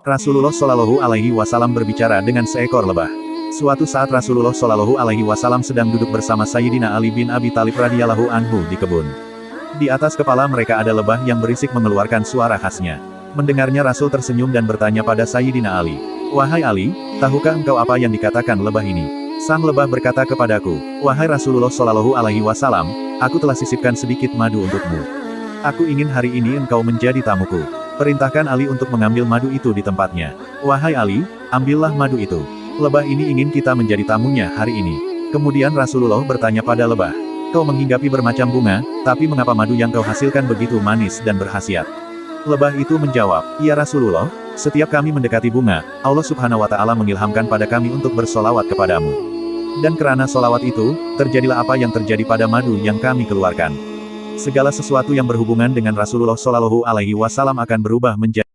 Rasulullah Shallallahu Alaihi Wasallam berbicara dengan seekor lebah. Suatu saat Rasulullah Shallallahu Alaihi Wasallam sedang duduk bersama Sayyidina Ali bin Abi Talib radhiyallahu anhu di kebun. Di atas kepala mereka ada lebah yang berisik mengeluarkan suara khasnya. Mendengarnya Rasul tersenyum dan bertanya pada Sayyidina Ali. Wahai Ali, tahukah engkau apa yang dikatakan lebah ini? Sang lebah berkata kepadaku, Wahai Rasulullah Shallallahu Alaihi Wasallam, aku telah sisipkan sedikit madu untukmu. Aku ingin hari ini engkau menjadi tamuku. Perintahkan Ali untuk mengambil madu itu di tempatnya. Wahai Ali, ambillah madu itu. Lebah ini ingin kita menjadi tamunya hari ini. Kemudian Rasulullah bertanya pada lebah. Kau menghinggapi bermacam bunga, tapi mengapa madu yang kau hasilkan begitu manis dan berhasiat? Lebah itu menjawab, Ya Rasulullah, setiap kami mendekati bunga, Allah subhanahu wa ta'ala mengilhamkan pada kami untuk bersolawat kepadamu. Dan kerana solawat itu, terjadilah apa yang terjadi pada madu yang kami keluarkan. Segala sesuatu yang berhubungan dengan Rasulullah Shallallahu Alaihi Wasallam akan berubah menjadi